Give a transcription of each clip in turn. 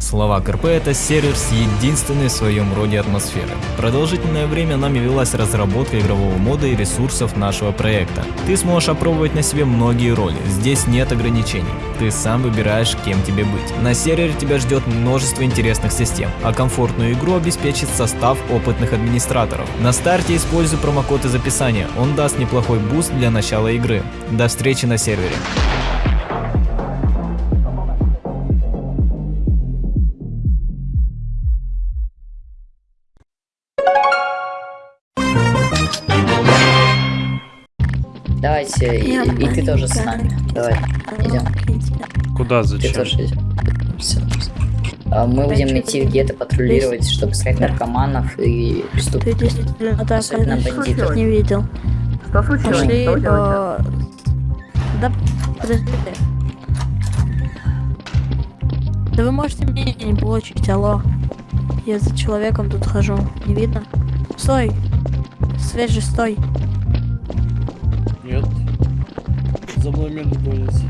Словак РП это сервер с единственной в своем роде атмосферой. Продолжительное время нами велась разработка игрового мода и ресурсов нашего проекта. Ты сможешь опробовать на себе многие роли, здесь нет ограничений. Ты сам выбираешь, кем тебе быть. На сервере тебя ждет множество интересных систем, а комфортную игру обеспечит состав опытных администраторов. На старте используй промокод из описания, он даст неплохой буст для начала игры. До встречи на сервере. Давайте, и, и ты тоже с нами. Давай, идем. Куда, Ты зачем? тоже идем. Всё. А Мы будем идти в гетто патрулировать, чтобы искать наркоманов и Ты преступников. Особенно бандитов. не видел. Что случилось? Пошли, Что да, подожди. Да вы можете мне не получить, алло. Я за человеком тут хожу, не видно? Стой! Свежий, стой! За мной мент гонится.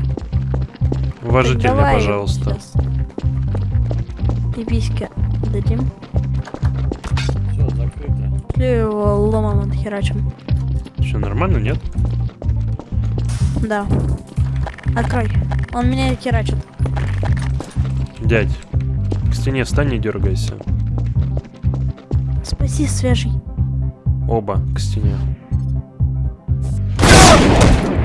Уважительно, давай пожалуйста. сейчас. Пиписьки дадим. Все, закрыто. Пошли его ломом отхерачим. Все нормально, нет? Да. Открой. Он меня херачит. Дядь, к стене встань, не дергайся. Спаси, свежий. Оба к стене.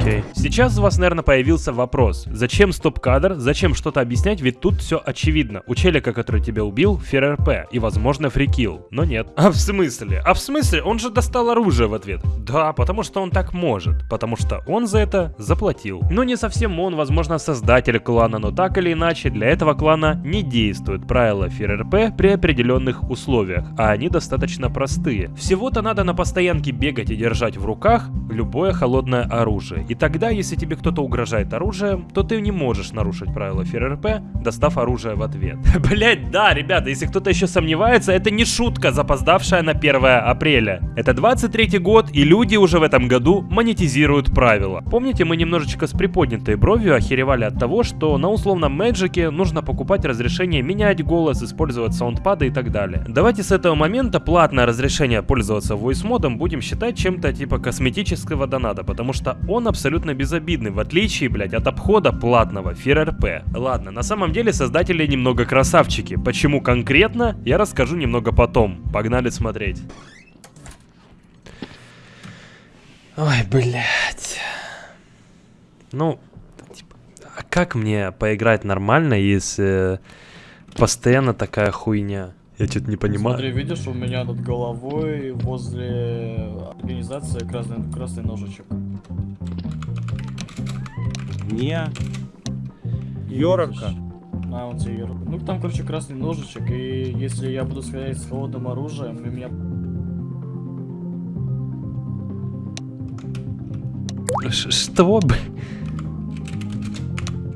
Окей. Сейчас у вас, наверное, появился вопрос. Зачем стоп-кадр? Зачем что-то объяснять? Ведь тут все очевидно. У челика, который тебя убил, ФРРП. И, возможно, фрикил. Но нет. А в смысле? А в смысле? Он же достал оружие в ответ. Да, потому что он так может. Потому что он за это заплатил. Но не совсем он, возможно, создатель клана, но так или иначе, для этого клана не действуют правила ФРРП при определенных условиях, а они достаточно простые. Всего-то надо на постоянке бегать и держать в руках любое холодное оружие. И тогда, если тебе кто-то угрожает оружием, то ты не можешь нарушить правила ФРРП, достав оружие в ответ. Блять, да, ребята, если кто-то еще сомневается, это не шутка, запоздавшая на 1 апреля. Это 23 год, и люди уже в этом году монетизируют правила. Помните, мы немножечко с приподнятой бровью охеревали от того, что на условном Мэджике нужно покупать разрешение менять голос, использовать саундпады и так далее. Давайте с этого момента платное разрешение пользоваться voice модом будем считать чем-то типа косметического доната, потому что он абсолютно безобидный, в отличие, блядь, от обхода платного ФРРП. Ладно, на самом деле создатели немного красавчики. Почему конкретно, я расскажу немного потом. Погнали смотреть. Ой, блядь. Ну, типа, а как мне поиграть нормально, если постоянно такая хуйня? Я что-то не понимаю. Смотри, видишь, у меня над головой возле организации красный, красный ножичек. Не. Йоровка. На, он тебе Йорок. Ну, там, короче, красный ножичек, и если я буду стрелять с холодным оружием, и меня... Что, б...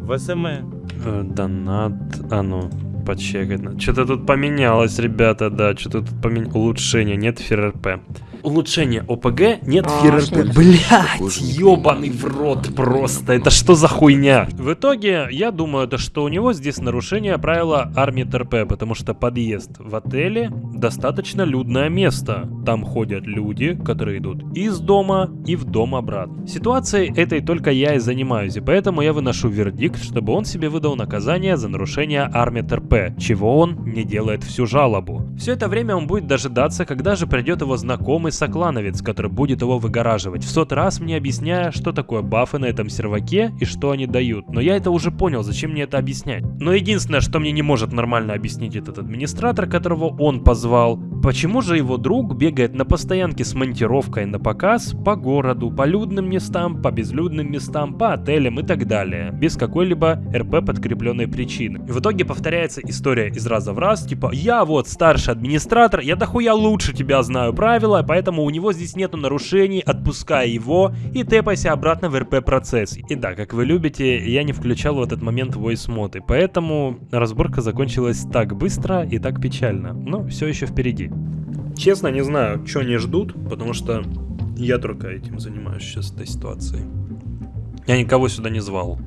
В СМЭ. Э, Донат, а ну, почекать. Что-то тут поменялось, ребята, да, что-то тут поменялось. Улучшение, нет ФРРП. Улучшение ОПГ, нет ФРРП. Блять, ебаный в рот просто, это что за хуйня? В итоге, я думаю, это что у него здесь нарушение правила армии ТРП, потому что подъезд в отеле достаточно людное место. Там ходят люди, которые идут из дома и в дом обратно. Ситуацией этой только я и занимаюсь, и поэтому я выношу вердикт, чтобы он себе выдал наказание за нарушение армии ТРП, чего он не делает всю жалобу. Все это время он будет дожидаться, когда же придет его знакомый соклановец, который будет его выгораживать, в сот раз мне объясняя, что такое бафы на этом серваке и что они дают. Но я это уже понял, зачем мне это объяснять. Но единственное, что мне не может нормально объяснить этот администратор, которого он позвал, почему же его друг бегает на постоянке с монтировкой на показ по городу, по людным местам, по безлюдным местам, по отелям и так далее, без какой-либо РП подкрепленной причины. В итоге повторяется история из раза в раз, типа я вот старший администратор, я дохуя лучше тебя знаю правила, поэтому у него здесь нету нарушений, отпускай его и тэпайся обратно в РП процесс. И да, как вы любите, я не включал в этот момент voice мод, и поэтому разборка закончилась так быстро и так печально, но все еще впереди. Честно, не знаю, что они ждут, потому что я только этим занимаюсь сейчас этой ситуацией. Я никого сюда не звал,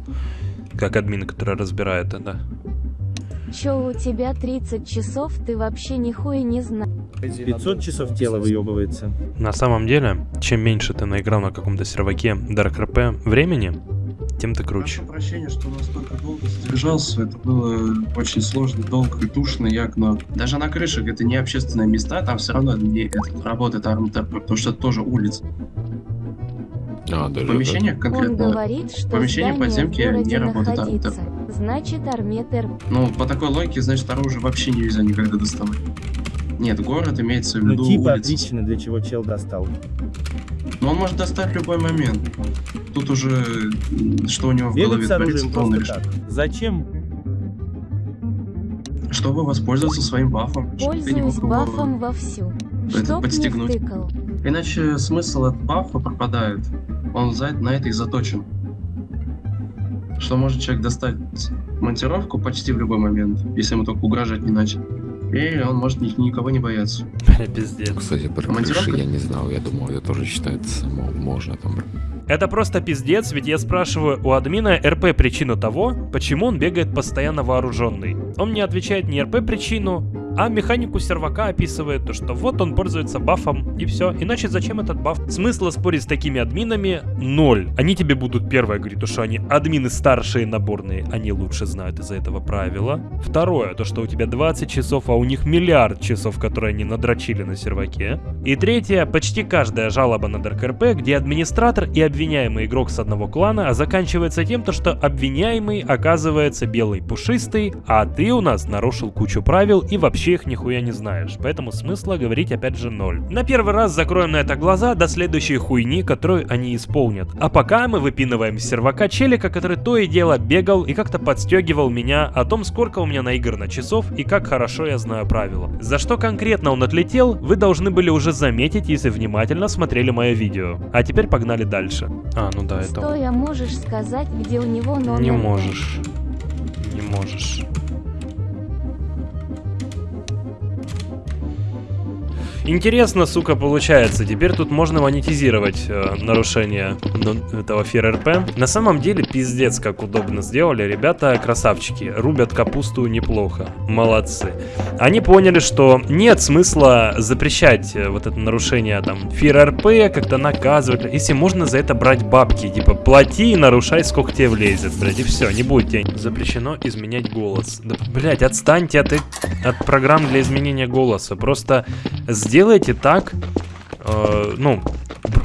как админ, который разбирает это. Чё у тебя 30 часов, ты вообще нихуя не знаешь. 500 часов тело выебывается. На самом деле, чем меньше ты наиграл на каком-то серваке Dark RP времени, тем ты круче. Прошу прощения, что настолько долго задержался. Это было очень сложно, долго и душно, як, но даже на крышах это не общественные места, там все равно не этот, работает армтп, потому что это тоже улица. А, даже помещениях Он конкретно, говорит, что помещение подземки не работает находится. Значит, арметр ну, по такой логике, значит, оружие вообще нельзя никогда доставать. Нет, город имеется в Ну виду типа улица. отлично, для чего чел достал. Но он может достать в любой момент. Тут уже, что у него в Бегать голове с творится, оружием то он просто решит. так. Зачем? Чтобы воспользоваться своим бафом. чтобы ты не пользуюсь мог его- бафом вовсю. это Чтоб не подстегнуть. втыкал. Иначе смысл от бафа пропадает. Он за, на это и заточен. Что может человек достать монтировку почти в любой момент, если ему только угрожать не начал. И он может ни- никого не бояться. Пиздец. Кстати, про крыши я не знал, я думал, это тоже считается, мо- можно там. Это просто пиздец, ведь я спрашиваю у админа РП причину того, почему он бегает постоянно вооруженный. Он мне отвечает не РП причину, а механику сервака описывает то, что вот он пользуется бафом и все. Иначе зачем этот баф? Смысла спорить с такими админами ноль. Они тебе будут первое говорить, то, что они админы старшие наборные, они лучше знают из-за этого правила. Второе, то, что у тебя 20 часов, а у них миллиард часов, которые они надрочили на серваке. И третье, почти каждая жалоба на Dark RP, где администратор и обвиняемый игрок с одного клана, а заканчивается тем, то, что обвиняемый оказывается белый пушистый, а ты у нас нарушил кучу правил и вообще их нихуя не знаешь. Поэтому смысла говорить опять же ноль. На первый раз закроем на это глаза до следующей хуйни, которую они исполнят. А пока мы выпинываем с сервака челика, который то и дело бегал и как-то подстегивал меня о том, сколько у меня наиграно часов и как хорошо я знаю правила. За что конкретно он отлетел, вы должны были уже заметить, если внимательно смотрели мое видео. А теперь погнали дальше. А, ну да, это... Стоя можешь сказать, где у него номер? Не можешь. Не можешь. Интересно, сука, получается. Теперь тут можно монетизировать э, нарушение ну, этого ФРРП. На самом деле, пиздец, как удобно сделали. Ребята красавчики. Рубят капусту неплохо. Молодцы. Они поняли, что нет смысла запрещать э, вот это нарушение там ФРРП, как-то наказывать. Если можно за это брать бабки. Типа, плати и нарушай, сколько тебе влезет, блядь. И все, не будет запрещено изменять голос. Да, блядь, отстаньте от, э- от программ для изменения голоса. Просто сделайте так, э, ну,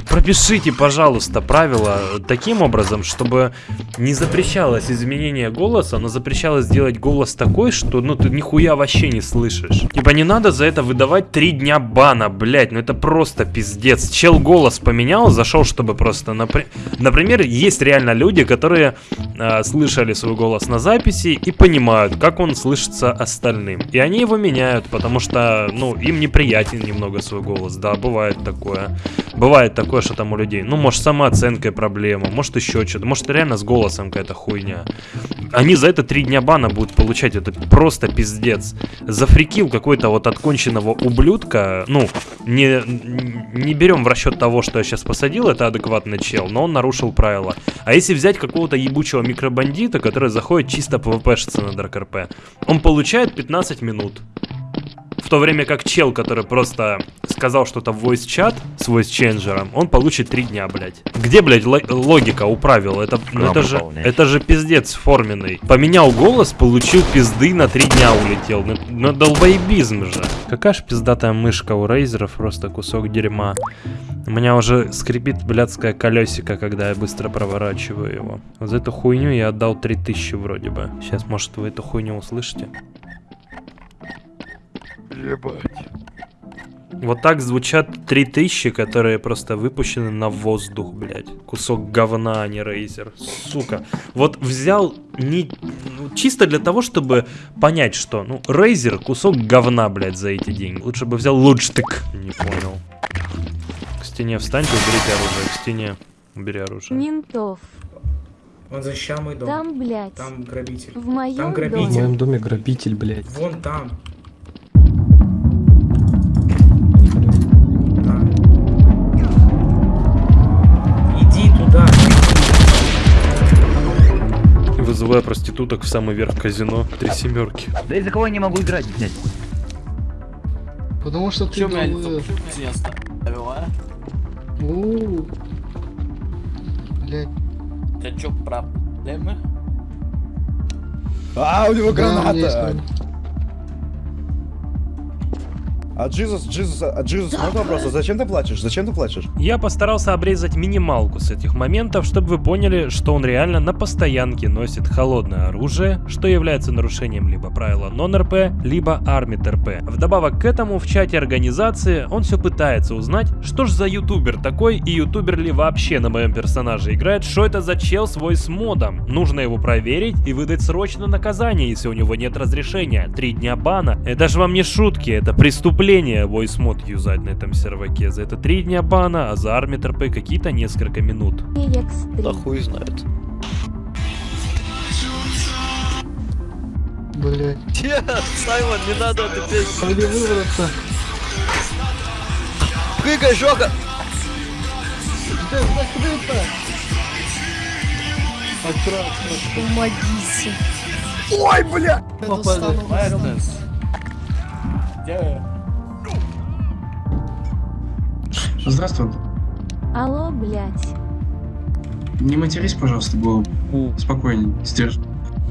пропишите, пожалуйста, правила таким образом, чтобы не запрещалось изменение голоса, но запрещалось сделать голос такой, что, ну, ты нихуя вообще не слышишь. Типа, не надо за это выдавать три дня бана, блять, ну это просто пиздец. Чел голос поменял, зашел, чтобы просто, напри- например, есть реально люди, которые э, слышали свой голос на записи и понимают, как он слышится остальным. И они его меняют, потому что, ну, им неприятен немного свой голос. Да, бывает такое. Бывает такое, что там у людей, ну, может, самооценкой проблема, может, еще что-то, может, реально с голосом какая-то хуйня. Они за это три дня бана будут получать, это просто пиздец. Зафрикил какой-то вот отконченного ублюдка, ну, не, не берем в расчет того, что я сейчас посадил, это адекватный чел, но он нарушил правила. А если взять какого-то ебучего микробандита, который заходит чисто PvP-шиться на Dark RP, он получает 15 минут. В то время как чел, который просто сказал что-то в voice чат с voice ченджером, он получит 3 дня, блядь. Где, блядь, ло- логика у правил? Это, ну, это, же, это же пиздец форменный. Поменял голос, получил пизды, на 3 дня улетел. Ну, ну долбоебизм же. Какая ж пиздатая мышка у рейзеров, просто кусок дерьма. У меня уже скрипит блядское колесико, когда я быстро проворачиваю его. Вот за эту хуйню я отдал 3000 вроде бы. Сейчас, может, вы эту хуйню услышите? Вот так звучат 3000, которые просто выпущены на воздух, блядь. Кусок говна, а не рейзер. Сука. Вот взял не... ну, чисто для того, чтобы понять, что, ну, рейзер кусок говна, блядь, за эти деньги. Лучше бы взял лучтык. Не понял. К стене встаньте, уберите оружие. К стене убери оружие. Ментов. Он защищал мой дом. Там, блядь. Там грабитель. В моем Там доме. грабитель. доме грабитель, блядь. Вон там. Вызываю проституток в самый верх казино. Три семерки. Да из-за кого я не могу играть, блядь? Потому что ты... Э, я оставил, а? у, Блядь. Тебя чё, проблемы? А, у него граната! А Джизус, Джизус, а Джизус, можно вопрос? А Зачем ты плачешь? Зачем ты плачешь? Я постарался обрезать минималку с этих моментов, чтобы вы поняли, что он реально на постоянке носит холодное оружие, что является нарушением либо правила нон-РП, либо армит РП. Вдобавок к этому в чате организации он все пытается узнать, что ж за ютубер такой и ютубер ли вообще на моем персонаже играет, что это за чел свой с модом. Нужно его проверить и выдать срочно наказание, если у него нет разрешения. Три дня бана. Это же вам не шутки, это преступление voice мод юзать на этом серваке. За это три дня бана, а за армит РП какие-то несколько минут. Да хуй знает. Блядь. Саймон, не надо эту песню. А где выбраться? Прыгай, закрыто! Аккуратно. Помогите. Ой, бля! Madness. Где? Здравствуй. Алло, блядь. Не матерись, пожалуйста, было спокойней, сдержи.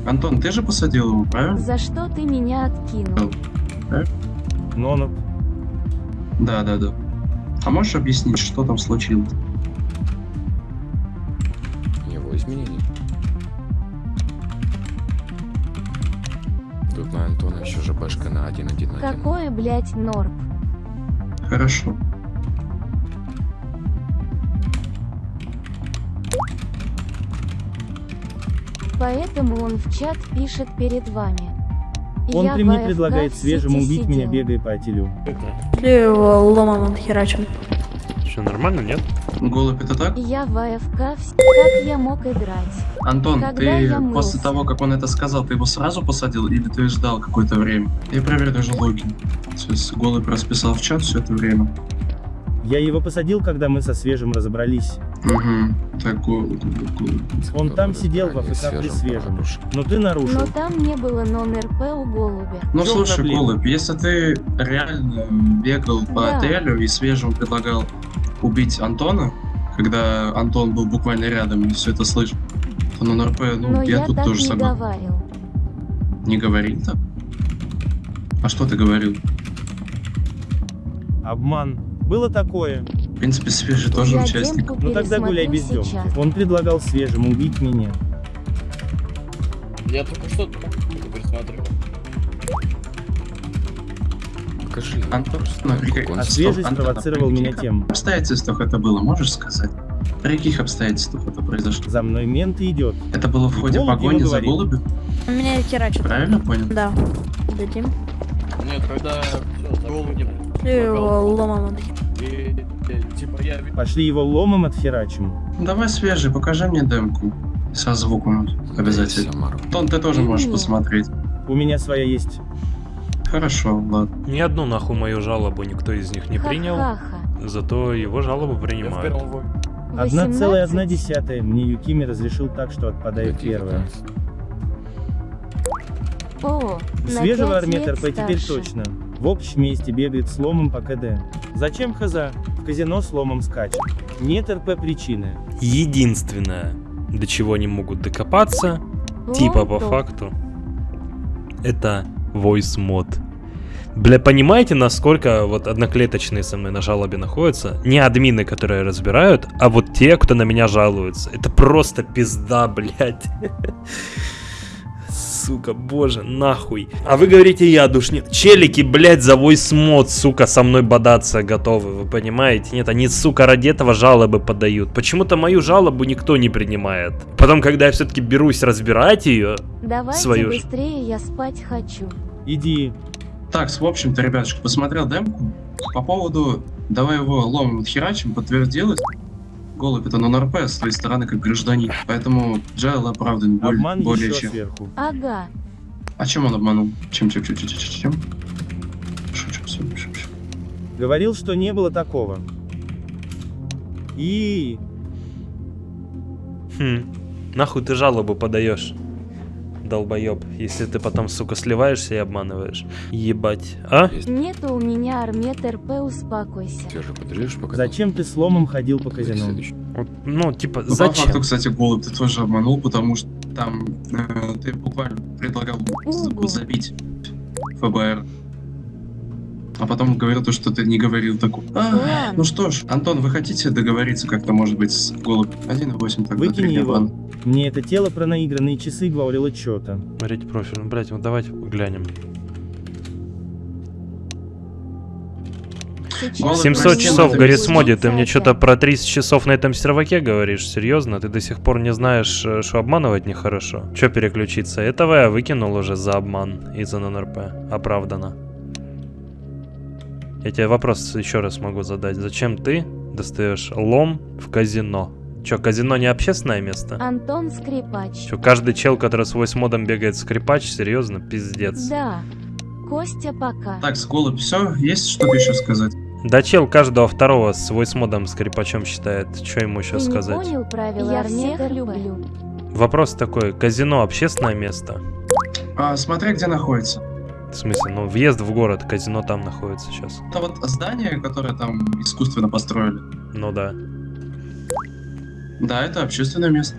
Антон, ты же посадил его, правильно? За что ты меня откинул? Но он... Да, да, да. А можешь объяснить, что там случилось? Его изменения. Тут на Антона еще же башка на 1-1-1. Какое, блядь, норп? Хорошо. Поэтому он в чат пишет перед вами. Он Я при мне предлагает свежему убить меня, сидел. бегая по отелю. Ты его ломом отхерачим. Что, нормально, нет? Голубь это так? Я в АФК Как я мог играть? Антон, Когда ты после того, как он это сказал, ты его сразу посадил или ты ждал какое-то время? Я проверю даже логин. Сейчас голубь расписал в чат все это время. Я его посадил, когда мы со свежим разобрались. Угу. Так, голубь, голубь, голубь. Он там сидел в АФК при свежем. Но ты нарушил. Но там не было нон-РП у голубя. Ну слушай, проблема? голубь, если ты реально бегал по Да. отелю и свежему предлагал убить Антона, когда Антон был буквально рядом и все это слышал, то на НРП, ну, Но я, я тут так тоже не согласен. говорил. Не говорил так. А что ты говорил? Обман. Было такое. В принципе, свежий тоже Я участник. Ну тогда гуляй без сейчас. Он предлагал свежему убить меня. Я только что только пересматривал. Покажи. Антон, ну, А свежий Антон, спровоцировал меня тем. обстоятельствах это было, можешь сказать? При каких обстоятельствах это произошло? За мной мент идет. Это было в ходе Голубь погони за голубем? Меня херачит. Правильно понял? Да. Дадим. Нет, когда всё, Ты его ломом и, типа Пошли его ломом отхерачим. Давай свежий, покажи мне демку. Со звуком обязательно. Тон, ты тоже можешь посмотреть. У меня своя есть. Хорошо, ладно. Ни одну нахуй мою жалобу никто из них не принял, зато его жалобу принимают. первом войне. Одна целая одна 18? десятая. Мне Юкими разрешил так, что отпадает первая. О, Свежего пять армет лет РП теперь точно. В общем месте бегает с ломом по КД. Зачем хз? В казино с ломом скачет. Нет РП причины. Единственное, до чего они могут докопаться, типа по Лом-топ. факту, это voice мод. Бля, понимаете, насколько вот одноклеточные со мной на жалобе находятся? Не админы, которые разбирают, а вот те, кто на меня жалуется. Это просто пизда, блядь. Сука, боже, нахуй. А вы говорите, я душнил. Челики, блядь, за voice мод, сука, со мной бодаться готовы, вы понимаете? Нет, они, сука, ради этого жалобы подают. Почему-то мою жалобу никто не принимает. Потом, когда я все-таки берусь разбирать ее, Давайте свою быстрее, я спать хочу. Иди. Так, в общем-то, ребятушки, посмотрел демку. По поводу «давай его ломом отхерачим» подтвердилось. Голубь это на НРП с твоей стороны как гражданин. Поэтому Джайл оправдан более, Обман более еще чем. сверху. Ага. А чем он обманул? Чем, чем, чем, чем, чем, чем? Шучу, шучу, шучу. Говорил, что не было такого. И... Хм, нахуй ты жалобу подаешь? Долбоеб, если ты потом, сука, сливаешься и обманываешь. Ебать. А? Нету у меня армет РП, успокойся. Все же подрежешь, пока... Зачем ты сломом ходил по казино? Вот, Ну, типа, Ну, По зачем? факту, кстати, голубь ты тоже обманул, потому что там э, ты буквально предлагал Ого. забить ФБР. А потом говорил то, что ты не говорил такого. А, ну что ж, Антон, вы хотите договориться как-то, может быть, с голубь 1.8 тогда? Выкини три его. Мне это тело про наигранные часы говорило что-то. Смотрите профиль. Ну, блядь, вот давайте глянем. Сейчас Голубь 700 Прости, часов, надо Гаррисмоди, ты мне что-то про 30 часов на этом серваке говоришь? Серьезно? Ты до сих пор не знаешь, э, что обманывать нехорошо? Че переключиться? Этого я выкинул уже за обман из ННРП. Оправдано. Я тебе вопрос еще раз могу задать. Зачем ты достаешь лом в казино? Че, казино не общественное место? Антон Скрипач. Че, каждый чел, который с модом бегает скрипач, серьезно? Пиздец. Да. Костя, пока. Так, с голубь, все, есть что-то еще сказать? Да чел каждого второго с модом скрипачом считает. Что ему еще Ты не сказать? понял правила Я всех люблю. Вопрос такой, казино общественное место? А, смотря где находится. В смысле, ну въезд в город, казино там находится сейчас. Это вот здание, которое там искусственно построили. Ну да. Да, это общественное место.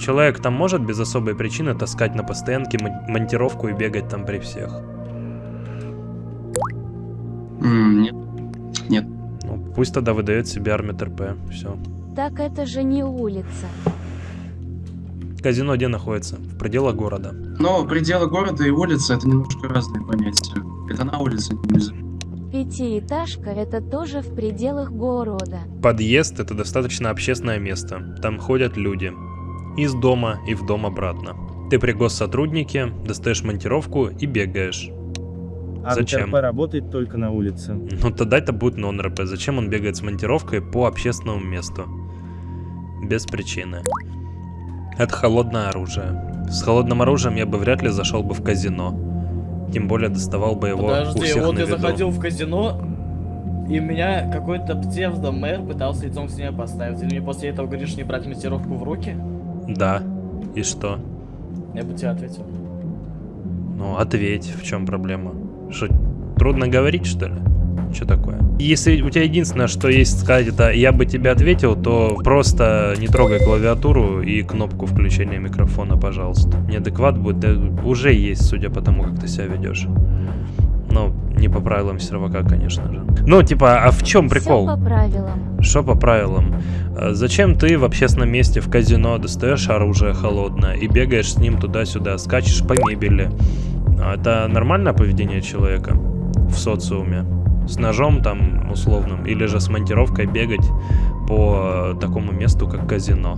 Человек там может без особой причины таскать на постоянке мон- монтировку и бегать там при всех. М, нет. Нет. Ну, пусть тогда выдает себе армит РП. Все. Так это же не улица. Казино где находится? В пределах города. Но пределы города и улица это немножко разные понятия. Это на улице нельзя. Пятиэтажка это тоже в пределах города. Подъезд это достаточно общественное место. Там ходят люди. Из дома и в дом обратно. Ты при госсотруднике, достаешь монтировку и бегаешь. А Зачем? РП работает только на улице. Ну тогда это будет нон-РП. Зачем он бегает с монтировкой по общественному месту? Без причины. Это холодное оружие. С холодным оружием я бы вряд ли зашел бы в казино. Тем более доставал бы его у Подожди, всех вот на я виду. заходил в казино, и меня какой-то псевдо-мэр пытался лицом к стене поставить. Ты мне после этого говоришь не брать монтировку в руки? Да. И что? Я бы тебе ответил. Ну, ответь, в чем проблема? Что, трудно говорить, что ли? Что такое? Если у тебя единственное, что есть сказать, это я бы тебе ответил, то просто не трогай клавиатуру и кнопку включения микрофона, пожалуйста. Неадекват будет, да уже есть, судя по тому, как ты себя ведешь. Ну, не по правилам сервака, конечно же. Ну, типа, а в чем прикол? Все по правилам. Что по правилам? А Зачем ты в общественном месте в казино достаешь оружие холодное и бегаешь с ним туда-сюда, скачешь по мебели? А Это нормальное поведение человека в социуме? С ножом там условным или же с монтировкой бегать по такому месту, как казино?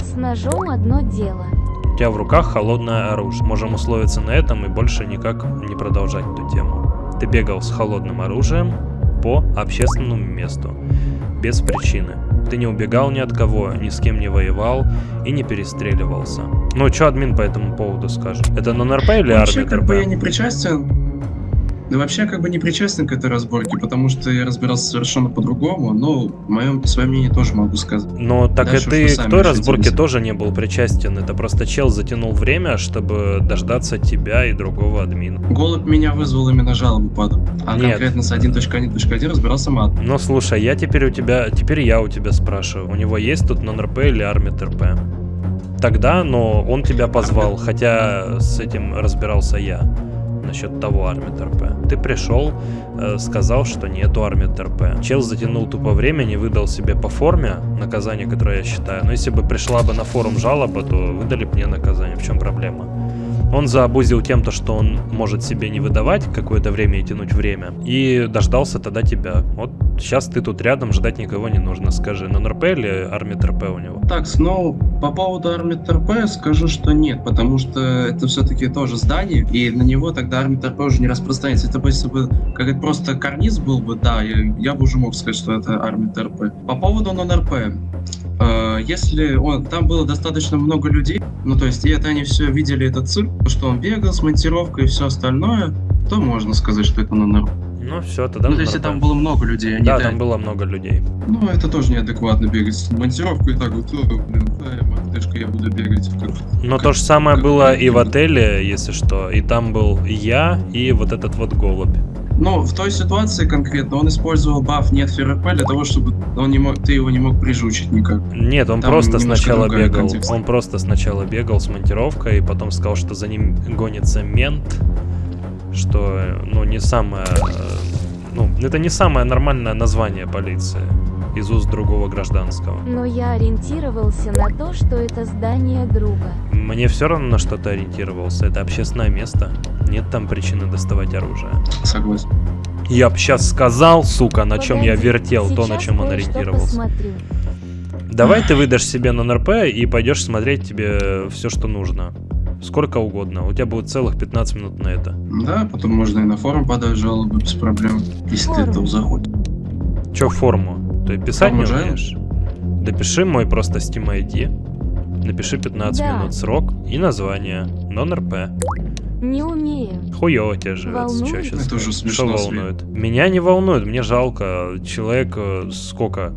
С ножом одно дело. У тебя в руках холодное оружие. Можем условиться на этом и больше никак не продолжать эту тему. Ты бегал с холодным оружием по общественному месту. Без причины. Ты не убегал ни от кого, ни с кем не воевал и не перестреливался. Ну, что админ по этому поводу скажет? Это нон-РП или Вообще, армия как бы я РП? не причастен. Да вообще, как бы не причастен к этой разборке, потому что я разбирался совершенно по-другому, но мое, свое мнение тоже могу сказать. Ну, так Дальше и ты к той разборке тоже не был причастен. Это просто чел затянул время, чтобы дождаться тебя и другого админа. Голубь меня вызвал именно жалобу падал. А Нет. конкретно с 1.1.1 разбирался мат. Ну слушай, я теперь у тебя, теперь я у тебя спрашиваю, у него есть тут нон-РП или армит РП? Тогда, но он тебя позвал, хотя с этим разбирался я насчет того армит РП. Ты пришел, э, сказал, что нету армит РП. Чел затянул тупо время, не выдал себе по форме наказание, которое я считаю. Но если бы пришла бы на форум жалоба, то выдали бы мне наказание. В чем проблема? Он заобузил тем, то, что он может себе не выдавать какое-то время и тянуть время. И дождался тогда тебя. Вот сейчас ты тут рядом, ждать никого не нужно. Скажи, нон-РП или армит РП у него? Так, ну, по поводу Армит РП скажу, что нет, потому что это все-таки тоже здание, и на него тогда Армит РП уже не распространяется. Это если бы как это просто карниз был бы, да, я, я бы уже мог сказать, что это Армит РП. По поводу нон-РП. Э, Если он, там было достаточно много людей, ну то есть и это они все видели этот цирк, что он бегал с монтировкой и все остальное, то можно сказать, что это на норм. Ну все, тогда Ну, то есть, если там было много людей, а не Да, там было много людей. Ну, это тоже неадекватно бегать. Монтировку и так вот, блин, да, мартышка, я буду бегать. Как... Но то же самое было и в отеле, если что. И там был я и вот этот вот голубь. Но в той ситуации конкретно он использовал баф нет ФРП для того, чтобы он не мог, ты его не мог прижучить никак. Нет, он Там просто сначала бегал. контекст. Он просто сначала бегал с монтировкой, и потом сказал, что за ним гонится мент. Что, ну, не самое... Ну, это не самое нормальное название полиции из уст другого гражданского. Но я ориентировался на то, что это здание друга. Мне все равно на что-то ориентировался. Это общественное место. Нет там причины доставать оружие. Согласен. Я б сейчас сказал, сука, на чем я вертел, то, на чем он ориентировался. посмотрю. Давай ты выдашь себе на НРП и пойдешь смотреть тебе все, что нужно. Сколько угодно. У тебя будет целых 15 минут на это. Да, потом можно и на форум подать жалобы без проблем, если ты Форум. этого захочешь. Че форму? Ты писать не Форму умеешь? Допиши мой просто Steam ID. Напиши 15 Да. минут срок и название. Non-РП. Не умею. Хуёво тебе живется. Чё Волнует? сейчас? Это уже Что смешно, Свет. волнует? Меня не волнует, мне жалко. Человек э, сколько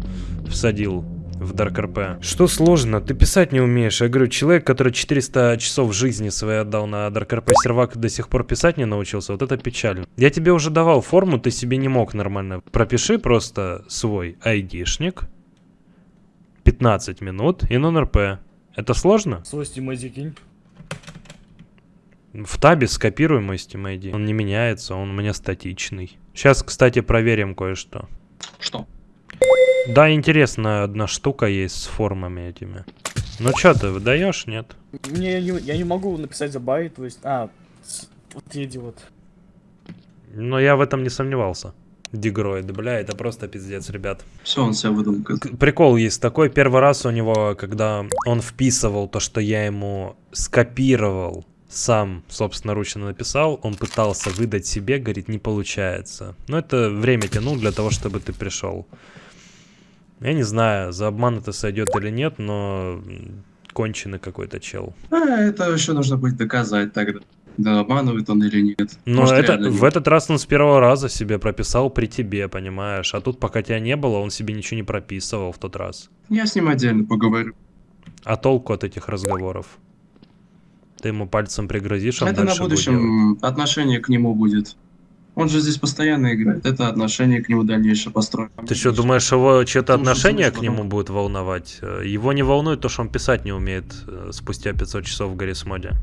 всадил в Dark RP. Что сложно? Ты писать не умеешь. Я говорю, человек, который 400 часов жизни своей отдал на Dark RP сервак, до сих пор писать не научился. Вот это печально. Я тебе уже давал форму, ты себе не мог нормально. Пропиши просто свой айдишник. 15 минут и non-RP. Это сложно? Свой Steam ID кинь. В табе скопируй мой Steam ID. Он не меняется, он у меня статичный. Сейчас, кстати, проверим кое-что. Что? Да, интересная одна штука есть с формами этими. Ну чё ты, выдаешь, нет? Мне я не, я не могу написать за байт, то есть. А, вот я идиот. Но я в этом не сомневался. Дигроид, бля, это просто пиздец, ребят. Все, он себя выдал. К- Прикол есть такой, первый раз у него, когда он вписывал то, что я ему скопировал, сам собственноручно написал, он пытался выдать себе, говорит, не получается. Но это время тянул для того, чтобы ты пришел. Я не знаю, за обман это сойдет или нет, но конченый какой-то чел. А, это еще нужно будет доказать тогда. Да, обманывает он или нет. Но Может, это, в этот раз он с первого раза себе прописал при тебе, понимаешь? А тут, пока тебя не было, он себе ничего не прописывал в тот раз. Я с ним отдельно поговорю. А толку от этих разговоров? Ты ему пальцем пригрозишь, он это на дальше будет будущем отношение к нему будет. Он же здесь постоянно играет. Это отношение к нему дальнейшее построено. Ты что, думаешь, его чье-то Потому что отношение к нему будет волновать? Его не волнует то, что он писать не умеет э, спустя 500 часов в Гаррисмоде.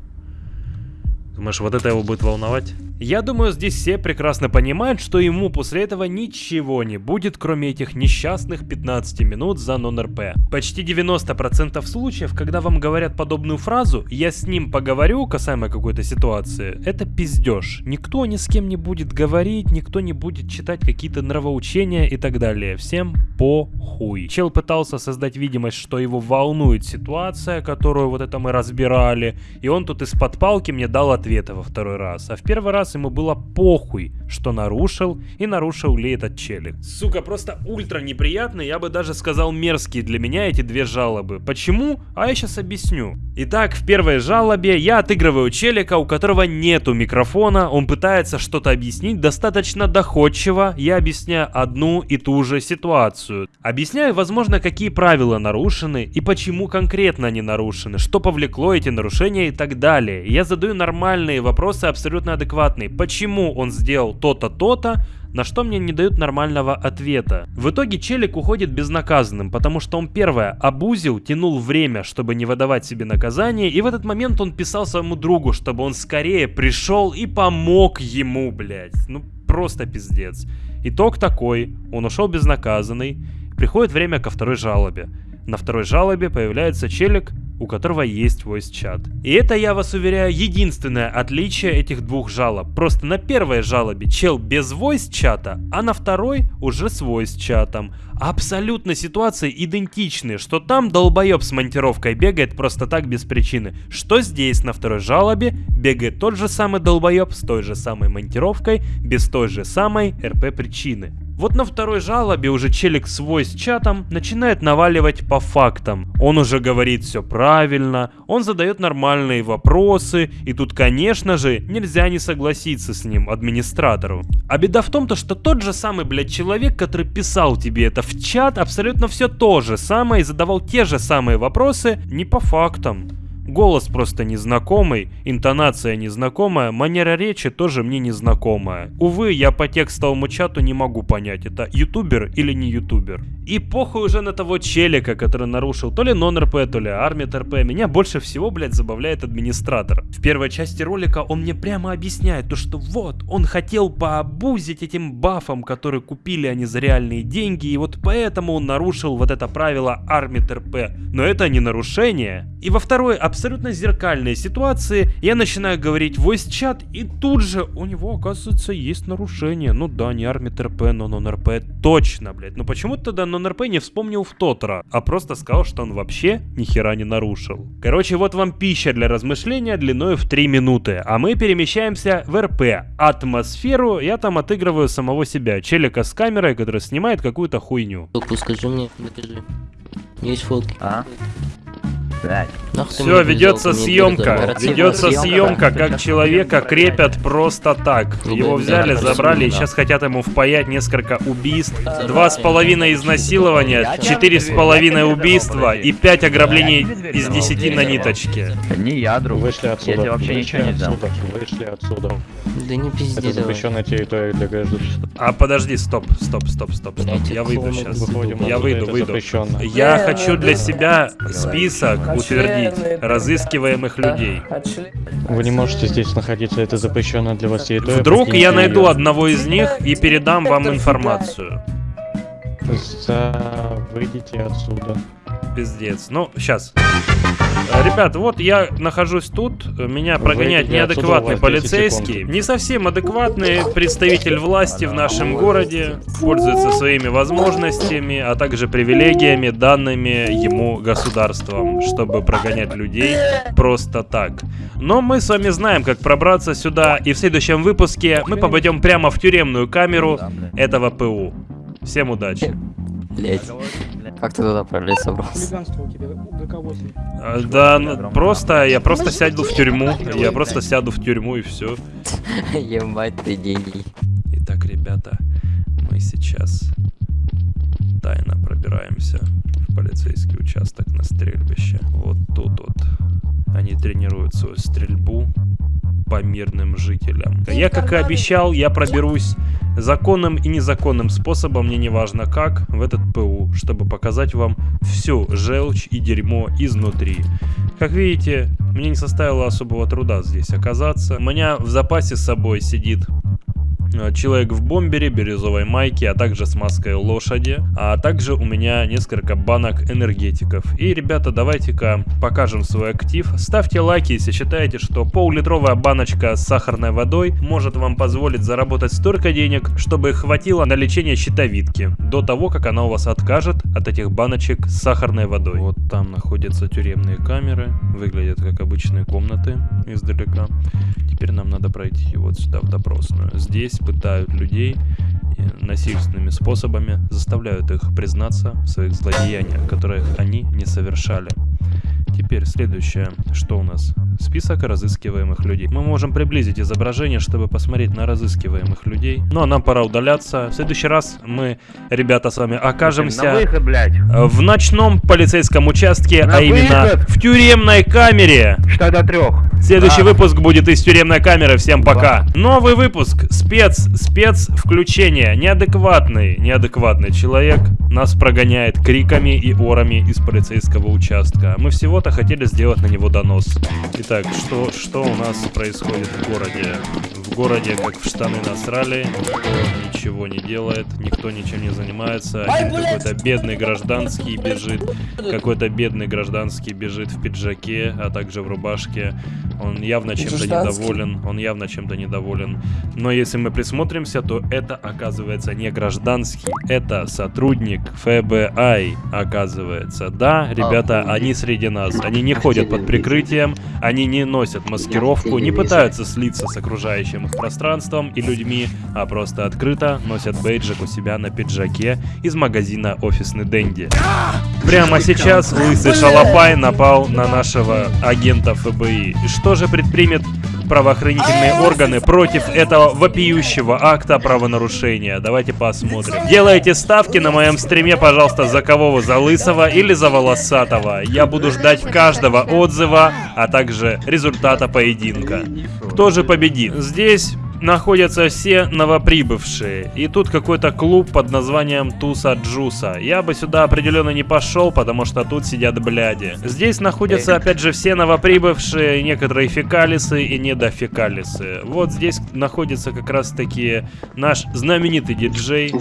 Думаешь, вот это его будет волновать? Я думаю, здесь все прекрасно понимают, что ему после этого ничего не будет, кроме этих несчастных 15 минут за нон-РП. Почти 90% случаев, когда вам говорят подобную фразу «я с ним поговорю» касаемо какой-то ситуации, это пиздеж. Никто ни с кем не будет говорить, никто не будет читать какие-то нравоучения и так далее. Всем похуй. Чел пытался создать видимость, что его волнует ситуация, которую вот это мы разбирали, и он тут из-под палки мне дал ответы во второй раз. А в первый раз ему было похуй, что нарушил, и нарушил ли этот челик. Сука, просто ультра неприятно, я бы даже сказал мерзкие для меня эти две жалобы. Почему? А я сейчас объясню. Итак, в первой жалобе я отыгрываю челика, у которого нету микрофона, он пытается что-то объяснить достаточно доходчиво, я объясняю одну и ту же ситуацию. Объясняю, возможно, какие правила нарушены и почему конкретно они нарушены, что повлекло эти нарушения и так далее. Я задаю нормальные вопросы, абсолютно адекватные. Почему он сделал то-то, то-то, на что мне не дают нормального ответа. В итоге челик уходит безнаказанным, потому что он первое обузил, тянул время, чтобы не выдавать себе наказание, и в этот момент он писал своему другу, чтобы он скорее пришел и помог ему, блядь. Ну просто пиздец. Итог такой, он ушел безнаказанный, приходит время ко второй жалобе. На второй жалобе появляется челик, у которого есть voice чат. И это, я вас уверяю, единственное отличие этих двух жалоб. Просто на первой жалобе чел без voice чата, а на второй уже с voice чатом. Абсолютно ситуации идентичны, что там долбоеб с монтировкой бегает просто так без причины, что здесь на второй жалобе бегает тот же самый долбоеб с той же самой монтировкой, без той же самой РП причины. Вот на второй жалобе уже челик свой с чатом начинает наваливать по фактам. Он уже говорит все правильно, он задает нормальные вопросы, и тут, конечно же, нельзя не согласиться с ним, администратору. А беда в том, то, что тот же самый, блядь, человек, который писал тебе это в чат, абсолютно все то же самое и задавал те же самые вопросы не по фактам. Голос просто незнакомый, интонация незнакомая, манера речи тоже мне незнакомая. Увы, я по текстовому чату не могу понять, это ютубер или не ютубер. И похуй уже на того челика, который нарушил то ли нон-РП, то ли армит РП. Меня больше всего, блядь, забавляет администратор. В первой части ролика он мне прямо объясняет то, что вот, он хотел пообузить этим бафом, которые купили они за реальные деньги, и вот поэтому он нарушил вот это правило армит РП. Но это не нарушение. И во второй абсолютно зеркальной ситуации я начинаю говорить voice чат, и тут же у него, оказывается, есть нарушение. Ну да, не армит РП, но нон-РП точно, блядь. Ну почему тогда нон-РП не вспомнил в тот раз, а просто сказал, что он вообще ни хера не нарушил. Короче, вот вам пища для размышления длиной в 3 минуты, а мы перемещаемся в РП. Атмосферу я там отыгрываю самого себя, челика с камерой, который снимает какую-то хуйню. Скажи мне, докажи. Есть фотки. А? Все, ведется съемка. Ведется съемка, как человека крепят просто так. Его взяли, забрали и сейчас хотят ему впаять несколько убийств, два с половиной изнасилования, четыре с половиной убийства и пять ограблений из десяти на ниточке. Не я, друг. Вышли отсюда. Я тебе вообще ничего не дам. Вышли отсюда. Да не пизди Это запрещенная территория для граждан. А подожди, стоп, стоп, стоп, стоп, стоп. Я выйду Выходим сейчас. отсюда, Я выйду, выйду. запрещенно. Я хочу для себя список утвердить разыскиваемых людей. Вы не можете здесь находиться, это запрещенная для вас территория. Вдруг я найду её. одного из них и передам вам информацию. За... Выйдите отсюда. Пиздец. Ну, сейчас. Ребят, вот я нахожусь тут, меня прогоняет неадекватный у вас 10 полицейский. Не совсем адекватный представитель власти в нашем городе, пользуется своими возможностями, а также привилегиями, данными ему государством, чтобы прогонять людей просто так. Но мы с вами знаем, как пробраться сюда, и в следующем выпуске мы попадем прямо в тюремную камеру этого ПУ. Всем удачи. Блять. Как ты туда пролез собрался? А, Да, ну, просто, я просто сяду в тюрьму, я просто сяду в тюрьму и все. Ебать ты гений. Итак, ребята, мы сейчас тайно пробираемся в полицейский участок на стрельбище. Вот тут вот они тренируют свою стрельбу по мирным жителям. Я, как и обещал, я проберусь законным и незаконным способом, мне не важно как, в этот ПУ, чтобы показать вам всю желчь и дерьмо изнутри. Как видите, мне не составило особого труда здесь оказаться. У меня в запасе с собой сидит Человек в бомбере, бирюзовой майке, а также с маской лошади. А также у меня несколько банок энергетиков. И, ребята, давайте-ка покажем свой актив. Ставьте лайки, если считаете, что пол-литровая баночка с сахарной водой может вам позволить заработать столько денег, чтобы хватило на лечение щитовидки. До того, как она у вас откажет от этих баночек с сахарной водой. Вот там находятся тюремные камеры. Выглядят как обычные комнаты издалека. Теперь нам надо пройти вот сюда в допросную. Здесь пытают людей э, насильственными способами, заставляют их признаться в своих злодеяниях, которых они не совершали. Теперь следующее, что у нас? Список разыскиваемых людей. Мы можем приблизить изображение, чтобы посмотреть на разыскиваемых людей. Ну а нам пора удаляться. В следующий раз мы, ребята, с вами окажемся На выход, блядь. в ночном полицейском участке, На а именно выход! в тюремной камере. Что до трех? Следующий Да. выпуск будет из тюремной камеры. Всем пока. Новый выпуск. Спец. Спец включение. Неадекватный. Неадекватный человек нас прогоняет криками и орами из полицейского участка. Мы всего-то хотели сделать на него донос. Итак, что, что у нас происходит в городе? В городе, как в штаны насрали, никто ничего не делает, никто ничем не занимается. Один какой-то бедный гражданский бежит, какой-то бедный гражданский бежит в пиджаке, а также в рубашке. Он явно чем-то недоволен. Он явно чем-то недоволен. Но если мы присмотримся, то это оказывается не гражданский. Это сотрудник ФБИ, оказывается. Да, ребята, они среди нас. Они не ходят под прикрытием, они не носят маскировку, не пытаются слиться с окружающим их пространством и людьми, а просто открыто носят бейджик у себя на пиджаке из магазина «Офисный Дэнди». Прямо сейчас лысый шалопай напал на нашего агента ФБИ. И что же предпримет правоохранительные органы против этого вопиющего акта правонарушения? Давайте посмотрим. Делайте ставки на моем стриме, пожалуйста, за кого вы, за лысого или за волосатого. Я буду ждать каждого отзыва, а также результата поединка. Кто же победит? Здесь находятся все новоприбывшие. И тут какой-то клуб под названием Туса Джуса. Я бы сюда определенно не пошел, потому что тут сидят бляди. Здесь находятся опять же все новоприбывшие, некоторые фекалисы и недофекалисы. Вот здесь находится как раз таки наш знаменитый диджей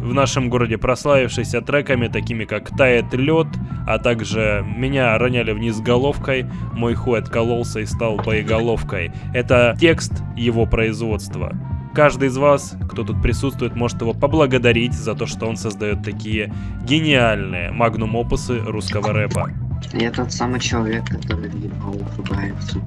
в нашем городе прославившийся треками, такими как «Тает лед», а также «Меня роняли вниз головкой», «Мой хуй откололся и стал боеголовкой». Это текст его производства. Каждый из вас, кто тут присутствует, может его поблагодарить за то, что он создает такие гениальные магнум-опусы русского рэпа. Я тот самый человек, который въебал ФБРовцу.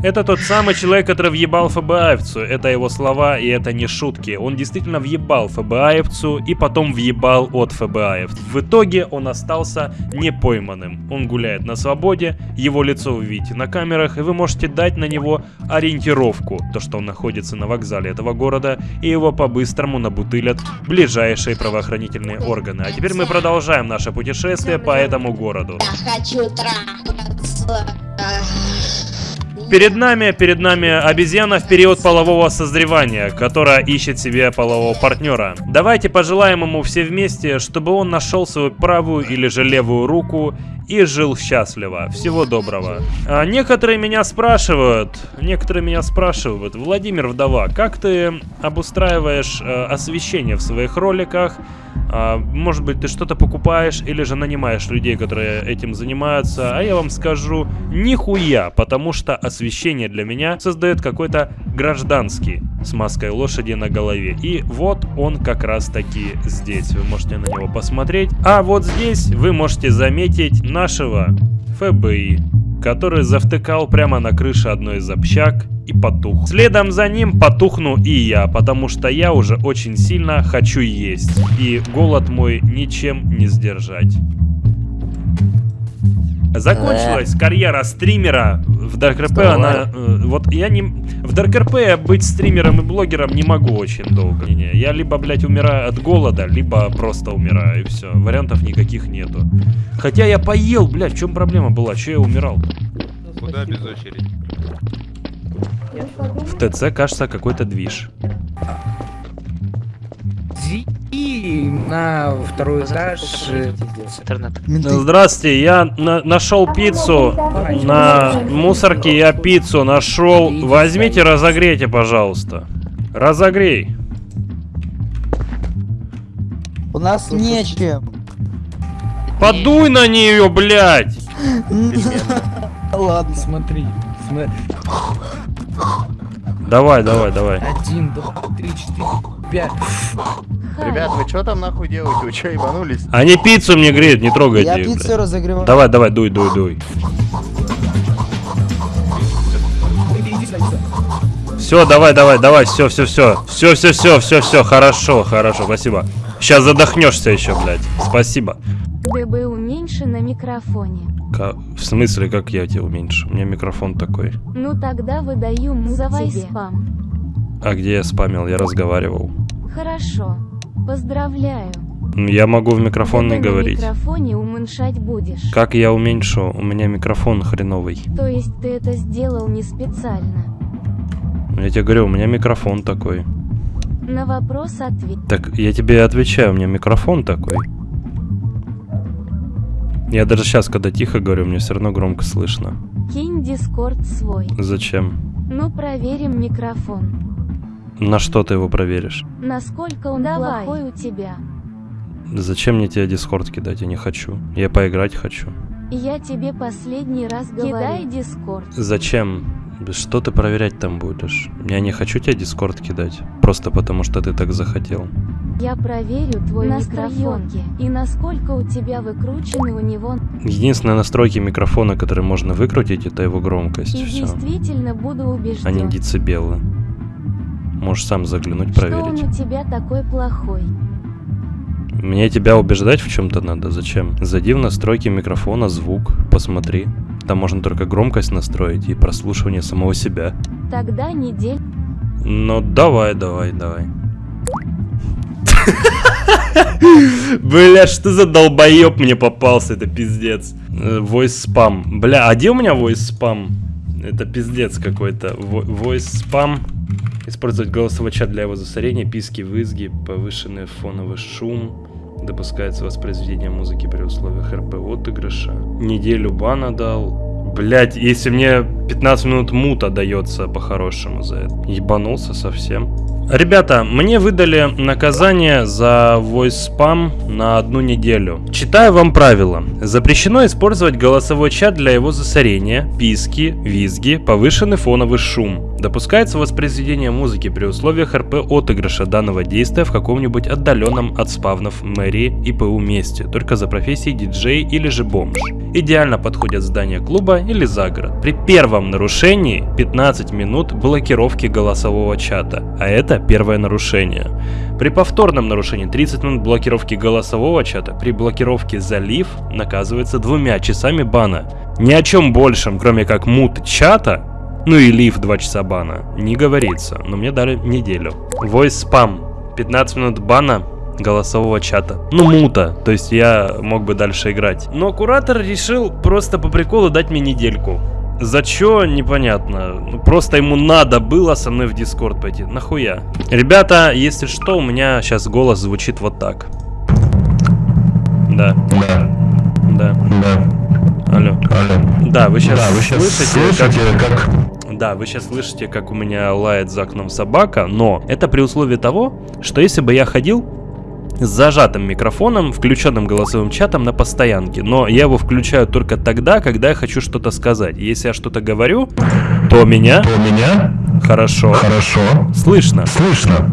Это тот самый человек, который въебал ФБАевцу. Это его слова, и это не шутки. Он действительно въебал ФБАевцу и потом въебал от ФБАев. В итоге он остался непойманным. Он гуляет на свободе, его лицо вы видите на камерах, и вы можете дать на него ориентировку. То, что он находится на вокзале этого города, и его по-быстрому набутылят ближайшие правоохранительные органы. А теперь мы продолжаем наше путешествие по этому городу. Хочу трахаться. Перед нами, перед нами обезьяна в период полового созревания, которая ищет себе полового партнера. Давайте пожелаем ему все вместе, чтобы он нашел свою правую или же левую руку и жил счастливо. Всего доброго. А некоторые меня спрашивают, некоторые меня спрашивают, Владимир Вдова, как ты обустраиваешь э, освещение в своих роликах? А, может быть, ты что-то покупаешь или же нанимаешь людей, которые этим занимаются. А я вам скажу, нихуя, потому что освещение для меня создает какой-то гражданский с маской лошади на голове. И вот он как раз таки здесь. Вы можете на него посмотреть. А вот здесь вы можете заметить нашего ФБИ, который завтыкал прямо на крыше одной из общак и потух. Следом за ним потухну и я, потому что я уже очень сильно хочу есть. И голод мой ничем не сдержать. Закончилась карьера стримера в Dark RP, она... э, вот я не... В Dark RP быть стримером и блогером не могу очень долго. Не-не, я либо, блядь, умираю от голода, либо просто умираю, и все. Вариантов никаких нету. Хотя я поел, блядь, в чем проблема была? Че я умирал? Куда без очереди? В ТЦ, кажется, какой-то движ. И на второй этаж. Здравствуйте, я на- нашел пиццу на мусорке, я пиццу нашел. Возьмите, разогрейте, пожалуйста. Разогрей. У нас нечем. Подуй на нее, блядь! Ладно. Смотри, смотри. Давай, давай, давай. Один, два, три, четыре, пять. Ребят, вы что там нахуй делаете? Вы что, ебанулись? Они пиццу мне греют, не трогайте Я их, пиццу блядь. разогреваю. Давай, давай, дуй, дуй, дуй. Все, давай, давай, давай, все, все, все. Все, все, все, все, все, хорошо, хорошо, спасибо. Сейчас задохнешься еще, блядь. Спасибо. ДБ уменьши на микрофоне. Ка- В смысле, как я тебя уменьшу? У меня микрофон такой. Ну тогда выдаю мут Давай спам. А где я спамил? Я разговаривал. Хорошо. Поздравляю. Ну, Я могу в микрофон не ДБ говорить. на микрофоне уменьшать будешь. Как я уменьшу? У меня микрофон хреновый. То есть ты это сделал не специально. Я тебе говорю, у меня микрофон такой. На вопрос ответь. Так я тебе отвечаю, у меня микрофон такой. Я даже сейчас, когда тихо говорю, мне все равно громко слышно. Кинь дискорд свой. Зачем? Ну проверим микрофон. На что ты его проверишь? Насколько он плохой у тебя. Зачем мне тебе дискорд кидать? Я не хочу. Я поиграть хочу. Я тебе последний раз говорю. Кидай дискорд. Зачем? Что ты проверять там будешь? Я не хочу тебе дискорд кидать. Просто потому, что ты так захотел. Я проверю твой микрофон и насколько у тебя выкручены у него. Единственные настройки микрофона, которые можно выкрутить, это его громкость. И Все. действительно буду убежден. А не децибелы. Можешь сам заглянуть, Что проверить. он у тебя такой плохой? Мне тебя убеждать в чем-то надо. Зачем? Зайди в настройки микрофона, звук, посмотри. Там можно только громкость настроить и прослушивание самого себя. Тогда недель. Ну давай, давай, давай. Бля, что за долбоеб мне попался, это пиздец. Voice спам. Бля, а где у меня voice спам? Это пиздец какой-то. Voice спам. Использовать голосовой чат для его засорения, писки, вызги, повышенный фоновый шум. Допускается воспроизведение музыки при условиях РП отыгрыша. Неделю бана дал. Блять, если мне 15 минут мута дается по-хорошему за это. Ебанулся совсем. Ребята, мне выдали наказание за voice спам на одну неделю. Читаю вам правила. Запрещено использовать голосовой чат для его засорения, писки, визги, повышенный фоновый шум. Допускается воспроизведение музыки при условиях РП отыгрыша данного действия в каком-нибудь отдаленном от спавнов мэрии и ПУ месте, только за профессией диджей или же бомж. Идеально подходят здания клуба или загород. При первом нарушении 15 минут блокировки голосового чата, а это первое нарушение. При повторном нарушении 30 минут блокировки голосового чата, при блокировке залив наказывается двумя часами бана. Ни о чем большем, кроме как мут чата, ну и лив 2 часа бана, не говорится, но мне дали неделю. Voice спам, 15 минут бана, голосового чата. Ну, мута, то есть я мог бы дальше играть. Но куратор решил просто по приколу дать мне недельку. За чё, непонятно. Ну, Просто ему надо было со мной в Дискорд пойти. Нахуя? Ребята, если что, у меня сейчас голос звучит вот так. Да. Да. Да. Да. Алло. Алло. Да, вы сейчас Да, вы щас слышите, слышите, как... Да, вы сейчас слышите, как у меня лает за окном собака, но это при условии того, что если бы я ходил с зажатым микрофоном, включенным голосовым чатом на постоянке. Но я его включаю только тогда, когда я хочу что-то сказать. Если я что-то говорю, то меня... То меня Хорошо. Хорошо. Слышно. Слышно.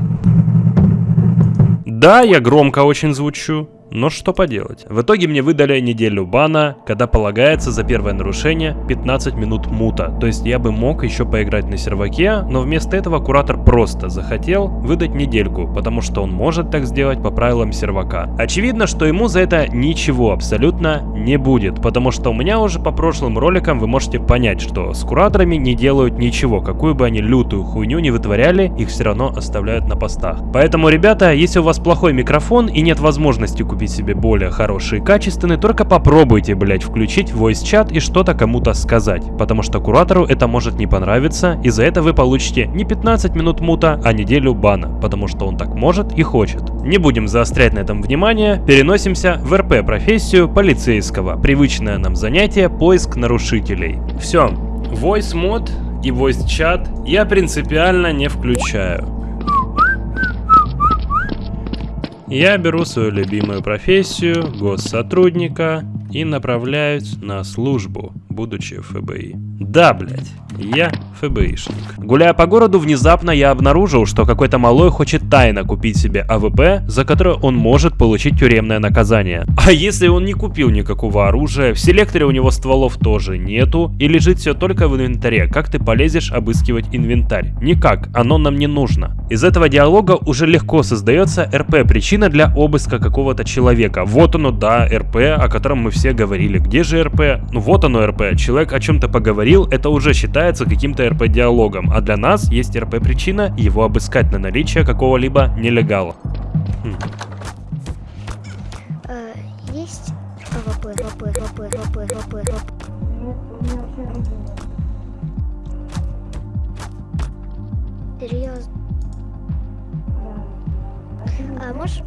Да, я громко очень звучу. Но что поделать. В итоге мне выдали неделю бана, когда полагается за первое нарушение 15 минут мута. То есть я бы мог еще поиграть на серваке, но вместо этого куратор просто захотел выдать недельку, потому что он может так сделать по правилам сервака. Очевидно, что ему за это ничего абсолютно не будет, потому что у меня уже по прошлым роликам вы можете понять, что с кураторами не делают ничего, какую бы они лютую хуйню не вытворяли, их все равно оставляют на постах. Поэтому, ребята, если у вас плохой микрофон и нет возможности купить себе более хороший и качественный, только попробуйте, блять, включить voice чат и что-то кому-то сказать, потому что куратору это может не понравиться, и за это вы получите не 15 минут мута, а неделю бана, потому что он так может и хочет. Не будем заострять на этом внимание, переносимся в РП-профессию полицейского, привычное нам занятие поиск нарушителей. Все, voice мод и voice чат я принципиально не включаю. Я беру свою любимую профессию, госсотрудника, и направляюсь на службу, будучи FBI. Да, блять, я FBI шник. Гуляя по городу, внезапно я обнаружил, что какой-то малой хочет тайно купить себе AWP, за которое он может получить тюремное наказание. А если он не купил никакого оружия, в селекторе у него стволов тоже нету, и лежит все только в инвентаре, как ты полезешь обыскивать инвентарь? Никак, оно нам не нужно. Из этого диалога уже легко создается РП-причина для обыска какого-то человека. Вот оно, да, РП, о котором мы все говорили. Где же РП? Ну вот оно РП. Человек о чем-то поговорил, это уже считается каким-то РП-диалогом. А для нас есть РП-причина его обыскать на наличие какого-либо нелегала. Хм. Э, Есть. Серьезно? А можешь...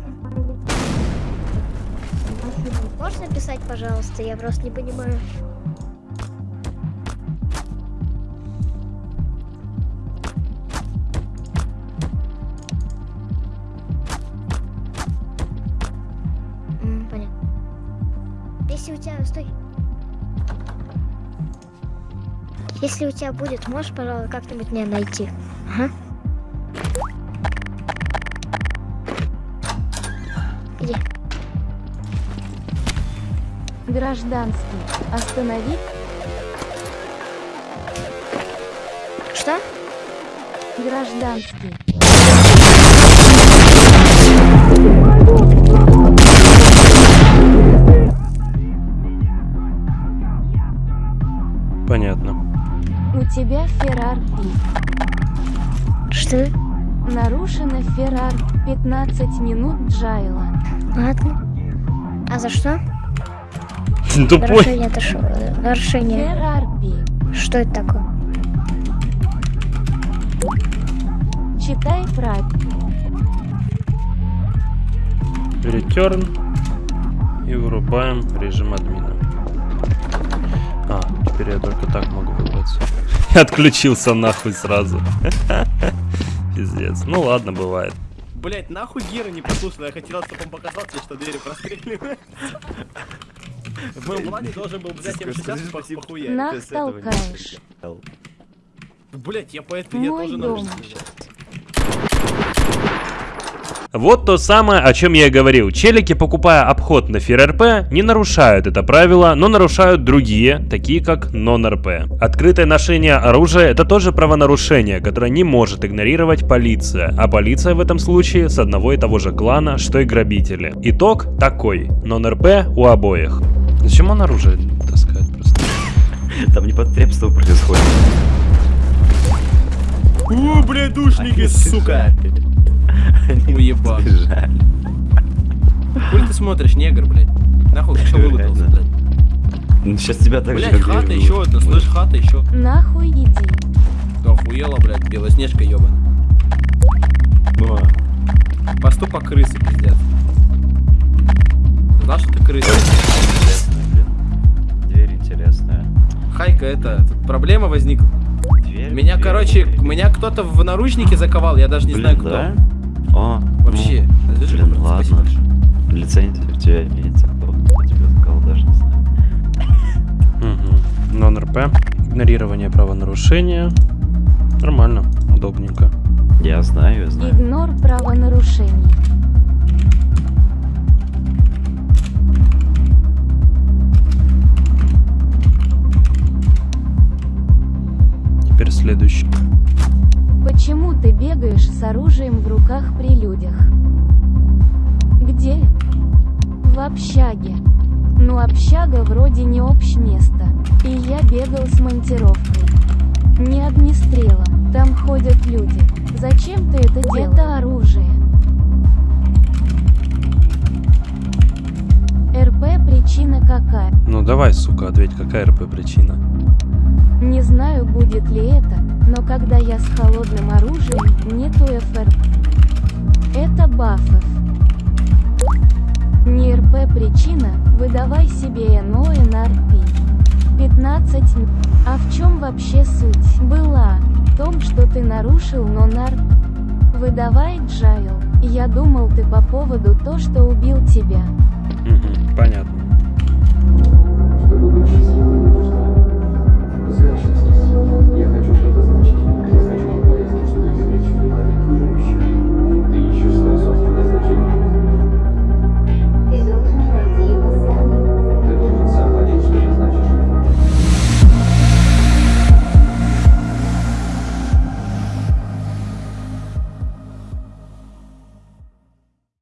Можешь написать, пожалуйста? Я просто не понимаю. Если у тебя... Стой. Если у тебя будет, можешь, пожалуй, как-нибудь меня найти? Ага. Где? Гражданский, останови. Что? Гражданский, тебя Феррар Что? Нарушено Феррар 15 минут Джайла. Ладно. А за что? Тупой. Нарушение это что? Нарушение. Феррар Что это такое? Читай правильно. Return и вырубаем режим админа. А, теперь я только так могу отключился нахуй сразу. Пиздец. Ну ладно, бывает. Блять, нахуй Гера не послушал, я хотел, чтобы он показал тебе, что двери простреливают. В моем плане должен был взять М60 по похуя. Нах толкаешь. Блять, я поэтому я тоже нарушитель. Вот то самое, о чем я и говорил. Челики, покупая обход на ФРРП, не нарушают это правило, но нарушают другие, такие как нон-РП. Открытое ношение оружия – это тоже правонарушение, которое не может игнорировать полиция, а полиция в этом случае с одного и того же клана, что и грабители. Итог такой. Нон-РП у обоих. Зачем он оружие таскает просто? Там непотребство происходит. У, блядь, душники, сука! Уебан. Жаль. Хуй ты смотришь, негр, блядь? Нахуй, что вылупился, блядь? Сейчас тебя так Блядь, же хата еще одна, слышь, хата еще. Нахуй иди. Да охуела, блядь, белоснежка ебана. Поступок крысы, пиздец. Знаешь, что ты крыса? Дверь интересная. Хайка, это, тут проблема возникла. Дверь, Меня, дверь. короче, меня кто-то в наручники заковал, я даже не Блин, знаю кто. да? О, Вообще. ну, блин, брат, ладно. Лицензия у тебя имеется, кто тебя заказал, даже не знаю. Угу. Нон-РП. Игнорирование правонарушения. Нормально, удобненько. Я знаю, я знаю. Игнор правонарушений. Теперь следующий. Почему ты бегаешь с оружием в руках при людях? Где? В общаге. Ну общага вроде не место. И я бегал с монтировкой. Не огнестрелом. Там ходят люди. Зачем ты это делал? Это оружие. РП причина какая? Ну давай, сука, ответь, какая РП причина? Не знаю, будет ли это, но когда я с холодным оружием, нету ФРП. Это бафов. Не РП причина, выдавай себе НО и НРП. 15 м- А в чем вообще суть? Была. В том, что ты нарушил но нар... Выдавай Джайл. Я думал ты по поводу то, что убил тебя. Понятно.